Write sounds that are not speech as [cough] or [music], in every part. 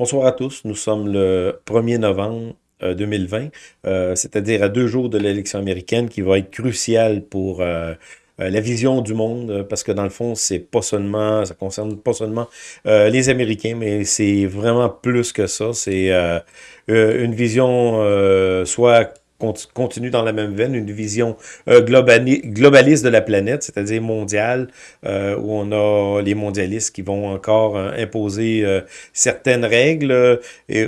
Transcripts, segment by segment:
Bonsoir à tous, nous sommes le 1er novembre 2020, euh, euh, c'est-à-dire à deux jours de l'élection américaine qui va être cruciale pour euh, la vision du monde, parce que dans le fond, c'est pas seulement, ça concerne pas seulement les Américains, mais c'est vraiment plus que ça. C'est une vision soit continue dans la même veine, une vision euh, globaliste de la planète, c'est-à-dire mondiale, euh, où on a les mondialistes qui vont encore euh, imposer certaines règles,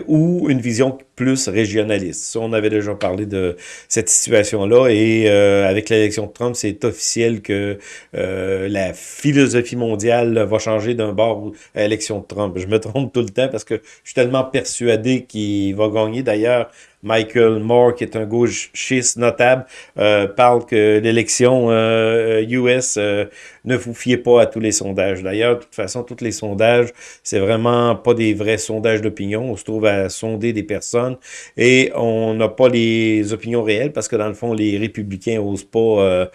ou une vision plus régionaliste. on avait déjà parlé de cette situation-là, et avec l'élection de Trump, c'est officiel que la philosophie mondiale va changer d'un bord à l'élection de Trump. Je me trompe tout le temps parce que je suis tellement persuadé qu'il va gagner. D'ailleurs, Michael Moore, qui est un gauchiste notable, euh, parle que l'élection US, euh, euh, ne vous fiez pas à tous les sondages. D'ailleurs, de toute façon, tous les sondages, c'est vraiment pas des vrais sondages d'opinion. On se trouve à sonder des personnes et on n'a pas les opinions réelles parce que dans le fond, les républicains n'osent pas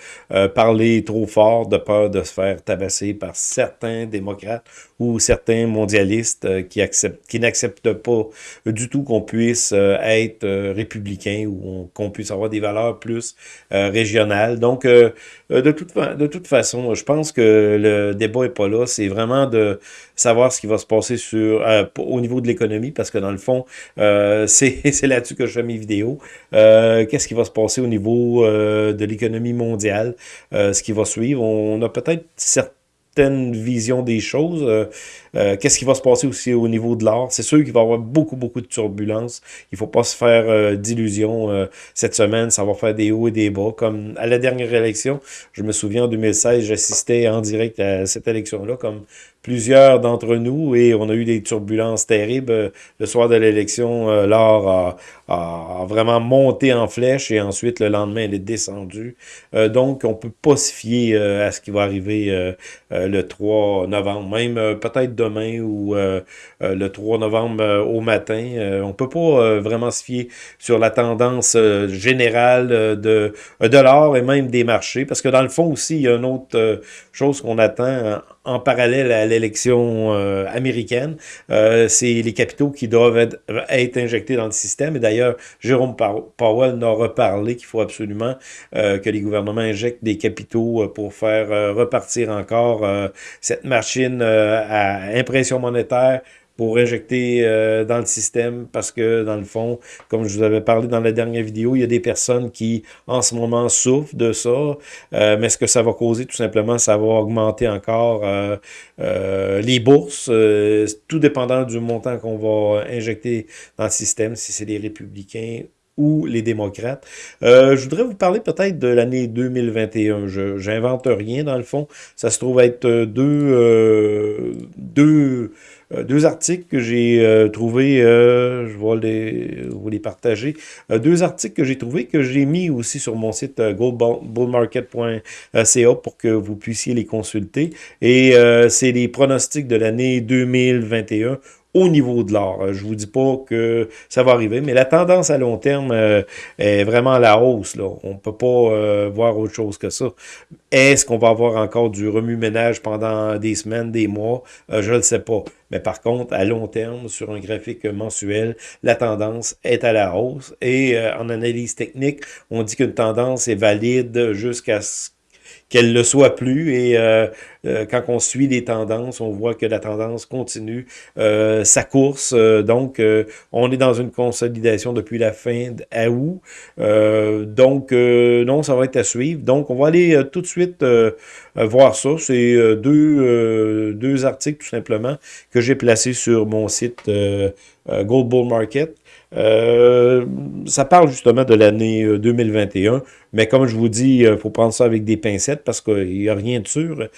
parler trop fort de peur de se faire tabasser par certains démocrates ou certains mondialistes qui acceptent, qui n'acceptent pas du tout qu'on puisse être euh, républicain ou qu'on puisse avoir des valeurs plus euh, régionales. Donc, euh, de, toute, de toute façon, je pense que le débat n'est pas là. C'est vraiment de savoir ce qui va se passer au niveau de l'économie, parce que dans le fond, [laughs] c'est là-dessus que je fais mes vidéos. Qu'est-ce qui va se passer au niveau de l'économie mondiale, ce qui va suivre. On a peut-être certains vision des choses. Euh, euh, qu'est-ce qui va se passer aussi au niveau de l'art? C'est sûr qu'il va y avoir beaucoup, beaucoup de turbulences. Il ne faut pas se faire euh, d'illusions cette semaine. Ça va faire des hauts et des bas. Comme à la dernière élection, je me souviens en 2016, j'assistais en direct à cette élection-là, comme plusieurs d'entre nous et on a eu des turbulences terribles. Le soir de l'élection, euh, l'or a, vraiment monté en flèche et ensuite le lendemain, elle est descendue. Euh, donc, on peut pas se fier euh, à ce qui va arriver le 3 novembre, même peut-être demain ou le 3 novembre au matin. on peut pas vraiment se fier sur la tendance générale de, de l'or et même des marchés parce que dans le fond aussi, il y a une autre chose qu'on attend en parallèle à l'élection euh, américaine, euh, c'est les capitaux qui doivent être, injectés dans le système. Et d'ailleurs, Jérôme Powell en a reparlé qu'il faut absolument euh, que les gouvernements injectent des capitaux pour faire repartir encore cette machine à impression monétaire pour injecter euh, dans le système parce que, dans le fond, comme je vous avais parlé dans la dernière vidéo, il y a des personnes qui, en ce moment, souffrent de ça. Euh, mais ce que ça va causer, tout simplement, ça va augmenter encore euh, les bourses, tout dépendant du montant qu'on va injecter dans le système, si c'est les républicains ou les démocrates. je voudrais vous parler peut-être de l'année 2021. Je j'invente rien dans le fond. Ça se trouve être deux, deux euh, deux articles que j'ai euh, trouvés, euh, je vais les, vous les partager. deux articles que j'ai trouvés, que j'ai mis aussi sur mon site goldbullmarket.ca pour que vous puissiez les consulter. Et c'est les pronostics de l'année 2021 au niveau de l'or. Euh, je vous dis pas que ça va arriver, mais la tendance à long terme euh, est vraiment à la hausse. Là. On peut pas euh, voir autre chose que ça. Est-ce qu'on va avoir encore du remue-ménage pendant des semaines, des mois? je ne le sais pas. Mais par contre, à long terme, sur un graphique mensuel, la tendance est à la hausse. Et en analyse technique, on dit qu'une tendance est valide jusqu'à ce qu'elle ne le soit plus. Et euh, euh, quand on suit les tendances, on voit que la tendance continue euh, sa course. donc, on est dans une consolidation depuis la fin d'août. donc, non, ça va être à suivre. Donc, on va aller tout de suite voir ça. C'est deux, deux articles, tout simplement, que j'ai placés sur mon site Gold Bull Market. Euh, ça parle justement de l'année 2021, euh, mais comme je vous dis, il euh, faut prendre ça avec des pincettes parce qu'il n'y a rien de sûr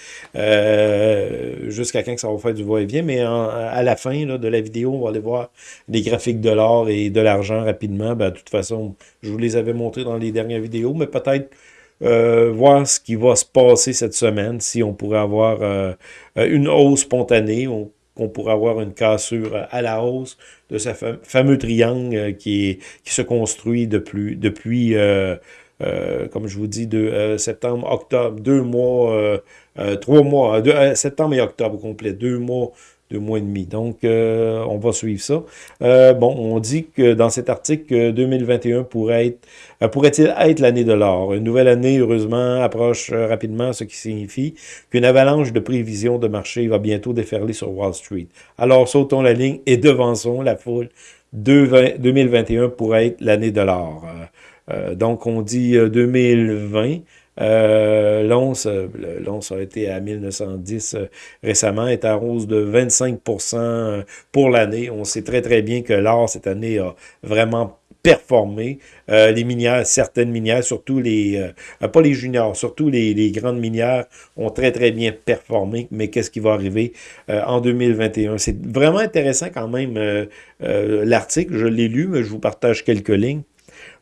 jusqu'à quand que ça va faire du va-et-vient, mais à la fin de la vidéo, on va aller voir les graphiques de l'or et de l'argent rapidement. Ben, de toute façon, je vous les avais montrés dans les dernières vidéos, mais peut-être voir ce qui va se passer cette semaine, si on pourrait avoir une hausse spontanée, qu'on pourrait avoir une cassure à la hausse de ce fameux triangle euh, qui, se construit depuis, euh, euh, comme je vous dis, septembre, octobre, deux mois, trois mois, septembre et octobre complet, deux mois deux mois et demi. Donc, euh, on va suivre ça. Euh, bon, on dit que dans cet article que 2021 pourrait être euh, pourrait-il être l'année de l'or? Une nouvelle année, heureusement, approche rapidement, ce qui signifie qu'une avalanche de prévisions de marché va bientôt déferler sur Wall Street. Alors, sautons la ligne et devançons la foule. 2021 pourrait être l'année de l'or. donc, on dit 2020 euh, L'once euh, a été à 1910 euh, récemment, est à hausse de 25% euh, pour l'année. On sait très très bien que l'or cette année a vraiment performé. les minières, certaines minières, surtout les, pas les juniors, surtout les, grandes minières ont très très bien performé. Mais qu'est-ce qui va arriver en 2021? C'est vraiment intéressant quand même l'article, je l'ai lu, mais je vous partage quelques lignes.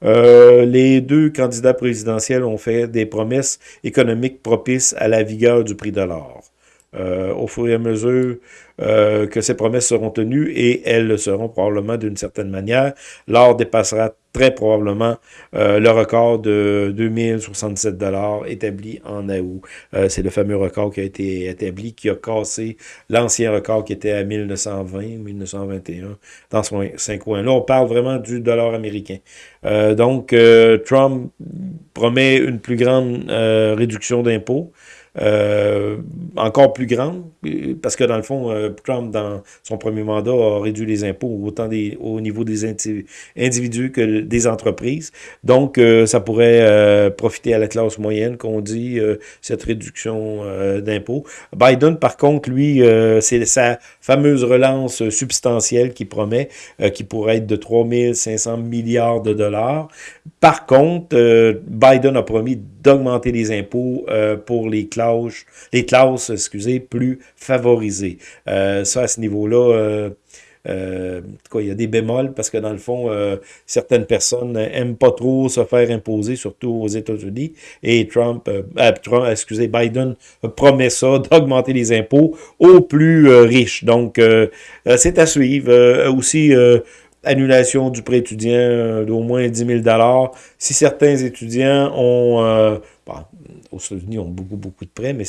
Euh, les deux candidats présidentiels ont fait des promesses économiques propices à la vigueur du prix de l'or. Euh, au fur et à mesure euh, que ces promesses seront tenues, et elles le seront probablement d'une certaine manière, l'or dépassera très probablement euh, le record de 2067 dollars établi en août. C'est le fameux record qui a été établi, qui a cassé l'ancien record qui était à 1920, 1921, dans ce coin. Là, on parle vraiment du dollar américain. donc, Trump promet une plus grande réduction d'impôts. Euh, encore plus grande, parce que dans le fond, euh, Trump, dans son premier mandat, a réduit les impôts autant au niveau des individus que des entreprises. Donc, euh, ça pourrait profiter à la classe moyenne, qu'on dit, cette réduction d'impôts. Biden, par contre, lui, c'est sa fameuse relance substantielle qui promet, qui pourrait être de 3500 milliards de dollars. Par contre, Biden a promis d'augmenter les impôts pour les classes les classes, excusez, plus favorisées. Euh, ça, à ce niveau-là, euh, euh, il y a des bémols parce que dans le fond, certaines personnes n'aiment pas trop se faire imposer, surtout aux États-Unis. Et Trump, excusez, Biden promet ça, [laughs] d'augmenter les impôts aux plus riches. Donc, c'est à suivre. aussi, annulation du prêt étudiant d'au moins 10 000 Si certains étudiants ont aux États-Unis ont beaucoup, beaucoup de prêts, mais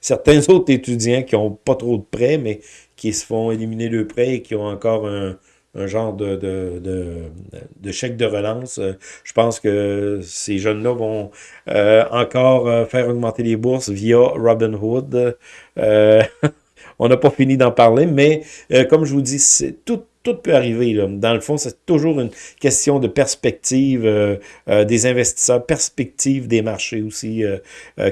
certains [laughs] autres étudiants qui n'ont pas trop de prêts, mais qui se font éliminer le prêt et qui ont encore un, genre de, de, chèque de relance. Euh, je pense que ces jeunes-là vont euh, encore euh, faire augmenter les bourses via Robinhood. [laughs] on n'a pas fini d'en parler, mais comme je vous dis, c'est tout tout peut arriver. Là. Dans le fond, c'est toujours une question de perspective euh, euh, des investisseurs, perspective des marchés aussi. Euh,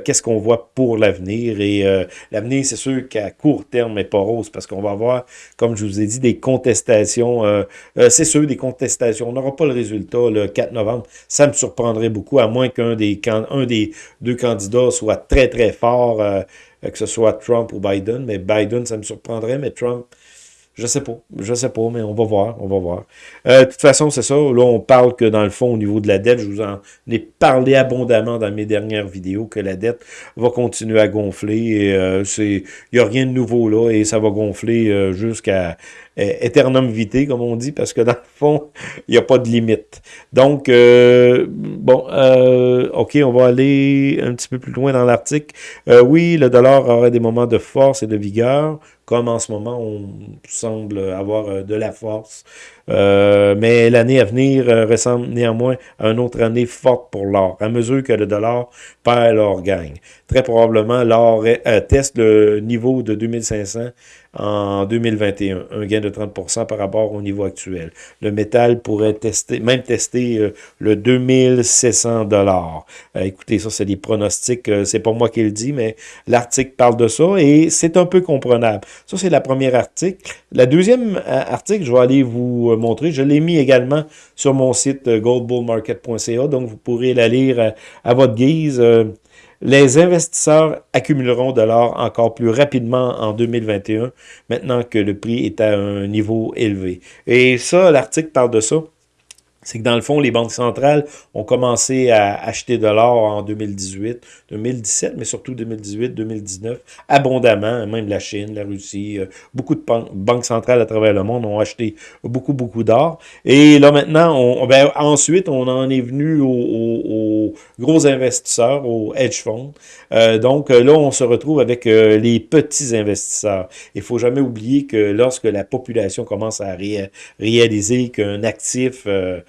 qu'est-ce qu'on voit pour l'avenir? Et l'avenir, c'est sûr qu'à court terme n'est pas rose parce qu'on va avoir, comme je vous ai dit, des contestations. c'est sûr, des contestations. On n'aura pas le résultat le 4 novembre. Ça me surprendrait beaucoup, à moins qu'un des, un des deux candidats soit très, très fort, que ce soit Trump ou Biden. Mais Biden, ça me surprendrait, mais Trump je sais pas. Je sais pas, mais on va voir. On va voir. Euh, de toute façon, c'est ça. Là, on parle que dans le fond, au niveau de la dette, je vous en ai parlé abondamment dans mes dernières vidéos, que la dette va continuer à gonfler. Et euh, il n'y a rien de nouveau là, et ça va gonfler euh, jusqu'à éternum vitae, comme on dit, parce que dans le fond, [laughs] il n'y a pas de limite. Donc, euh, bon, euh, OK, on va aller un petit peu plus loin dans l'article. Euh, oui, le dollar aurait des moments de force et de vigueur, comme en ce moment, on semble avoir de la force. mais l'année à venir ressemble néanmoins à une autre année forte pour l'or, à mesure que le dollar perd, l'or gagne. Très probablement, l'or teste le niveau de 2500 en 2021, un gain de 30% par rapport au niveau actuel. Le métal pourrait tester, même tester euh, le 2700 dollars. Euh, écoutez, ça, c'est des pronostics, euh, c'est pas moi qui le dis, mais l'article parle de ça et c'est un peu comprenable. Ça, c'est la première article. La deuxième article, je vais aller vous montrer, je l'ai mis également sur mon site goldbullmarket.ca, donc vous pourrez la lire à votre guise les investisseurs accumuleront de l'or encore plus rapidement en 2021, maintenant que le prix est à un niveau élevé. Et ça, l'article parle de ça. C'est que dans le fond, les banques centrales ont commencé à acheter de l'or en 2018, 2017, mais surtout 2018, 2019, abondamment, même la Chine, la Russie, euh, beaucoup de banques centrales à travers le monde ont acheté beaucoup, beaucoup d'or. Et là maintenant, ben, ensuite, on en est venu aux, gros investisseurs, aux hedge funds. Euh, donc là, on se retrouve avec euh, les petits investisseurs. Il faut jamais oublier que lorsque la population commence à réaliser qu'un actif euh,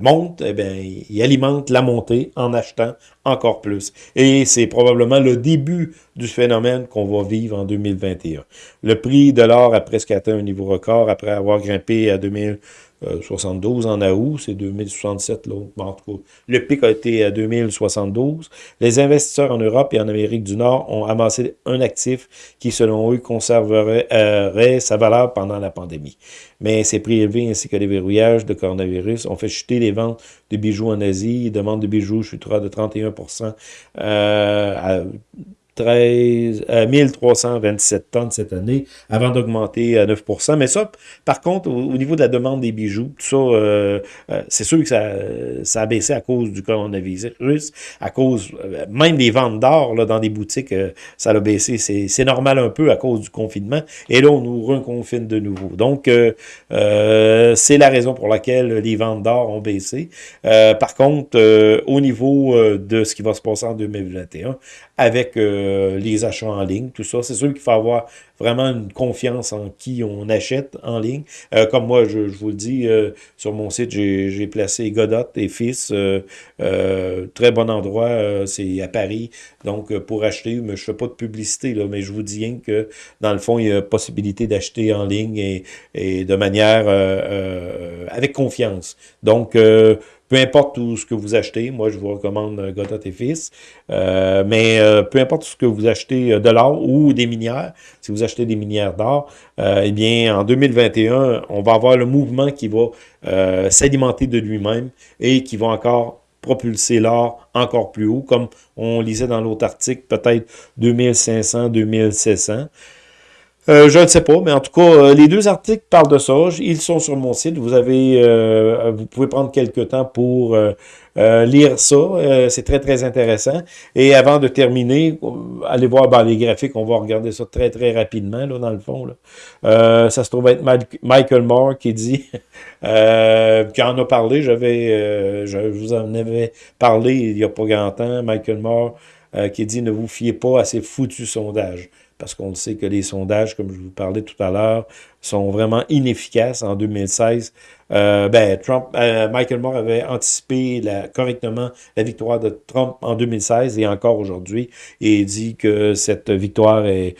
monte, eh bien, il alimente la montée en achetant encore plus. Et c'est probablement le début du phénomène qu'on va vivre en 2021. Le prix de l'or a presque atteint un niveau record après avoir grimpé à 2000 72 euh, en août, c'est 2067 là. En tout cas, le pic a été à 2072. Les investisseurs en Europe et en Amérique du Nord ont amassé un actif qui, selon eux, conserverait euh, sa valeur pendant la pandémie. Mais ces prix élevés ainsi que les verrouillages de coronavirus ont fait chuter les ventes de bijoux en Asie. Les de bijoux chutera de 31 euh, à 13, 1327 euh, tonnes cette année, avant d'augmenter à 9% Mais ça, par contre, au, niveau de la demande des bijoux, tout ça, euh, euh, c'est sûr que ça, ça a baissé à cause du coronavirus, à cause même des ventes d'or dans des boutiques, ça a baissé. C'est normal un peu à cause du confinement. Et là, on nous reconfine de nouveau. Donc, c'est la raison pour laquelle les ventes d'or ont baissé. par contre, au niveau de ce qui va se passer en 2021, avec euh, les achats en ligne, tout ça. C'est sûr qu'il faut avoir vraiment une confiance en qui on achète en ligne. Euh, comme moi, je, vous le dis, euh, sur mon site, j'ai placé Godot et Fils, très bon endroit, c'est à Paris, donc pour acheter, mais je fais pas de publicité, là, mais je vous dis rien que, dans le fond, il y a possibilité d'acheter en ligne et, et de manière avec confiance. Donc, peu importe tout ce que vous achetez, moi je vous recommande euh, Godot et Fils, euh, mais euh, peu importe ce que vous achetez de l'or ou des minières, si vous achetez des minières d'or, eh bien en 2021, on va avoir le mouvement qui va s'alimenter de lui-même et qui va encore propulser l'or encore plus haut, comme on lisait dans l'autre article, peut-être 2500, 2700. Euh, je ne sais pas, mais en tout cas, euh, les deux articles parlent de ça. Ils sont sur mon site. Vous avez, euh, vous pouvez prendre quelques temps pour lire ça. c'est très, très intéressant. Et avant de terminer, allez voir ben, les graphiques. On va regarder ça très, très rapidement, là, dans le fond. Là. ça se trouve être Michael Moore qui dit, [laughs] qui en a parlé. J'avais, je vous en avais parlé il n'y a pas grand temps. Michael Moore qui dit, ne vous fiez pas à ces foutus sondages parce qu'on sait que les sondages, comme je vous parlais tout à l'heure, sont vraiment inefficaces en 2016. Euh, ben, Trump, euh, Michael Moore avait anticipé correctement la victoire de Trump en 2016 et encore aujourd'hui, et dit que cette victoire est,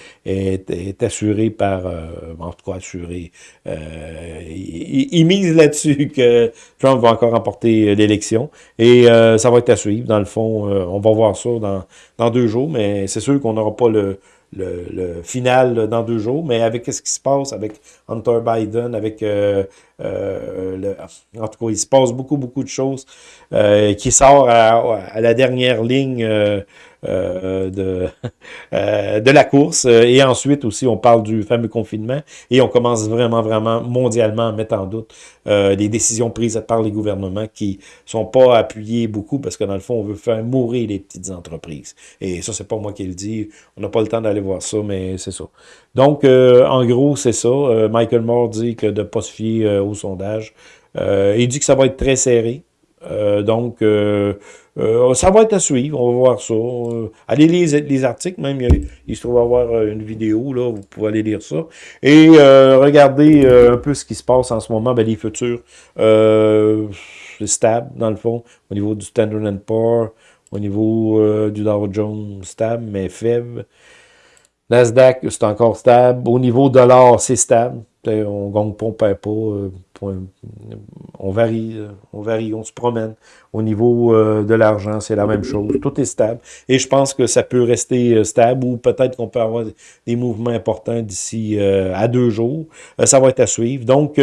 assurée par, euh, en tout cas assurée, il, mise là-dessus que Trump va encore remporter l'élection, et ça va être à suivre, dans le fond, on va voir ça dans deux jours, mais c'est sûr qu'on n'aura pas le, le, final dans deux jours, mais avec ce qui se passe avec Hunter Biden, avec euh, euh, le, en tout cas, il se passe beaucoup, beaucoup de choses euh, qui sort à, la dernière ligne euh, de, [laughs] euh, de la course. Euh, et ensuite aussi, on parle du fameux confinement et on commence vraiment, vraiment mondialement à mettre en doute euh, les décisions prises par les gouvernements qui sont pas appuyées beaucoup parce que dans le fond, on veut faire mourir les petites entreprises. Et ça, c'est pas moi qui le dis. On n'a pas le temps d'aller voir ça, mais c'est ça. Donc, en gros, c'est ça. Michael Moore dit que de ne pas se fier au sondage. il dit que ça va être très serré. Donc, euh, ça va être à suivre, on va voir ça. Euh, allez lire les articles, même il, se trouve avoir euh, une vidéo, là, vous pouvez aller lire ça. Et regardez un peu ce qui se passe en ce moment, ben, les futurs stable, dans le fond, au niveau du Standard Poor's, au niveau du Dow Jones stable, mais faible. Nasdaq, c'est encore stable. Au niveau de l'or, c'est stable. On gagne pas, on perd pas. On varie, on varie, on se promène. Au niveau euh, de l'argent, c'est la même chose. Tout est stable. Et je pense que ça peut rester euh, stable ou peut-être qu'on peut avoir des mouvements importants d'ici euh, à deux jours. ça va être à suivre. Donc,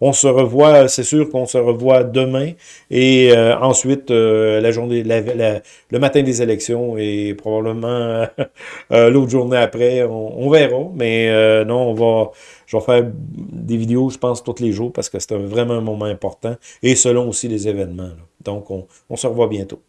on se revoit, c'est sûr qu'on se revoit demain et ensuite la journée, le matin des élections et probablement l'autre journée après. On, verra. Mais non, on va je vais faire des vidéos, je pense, tous les jours, parce que c'était vraiment un moment important, et selon aussi les événements. Donc, on se revoit bientôt.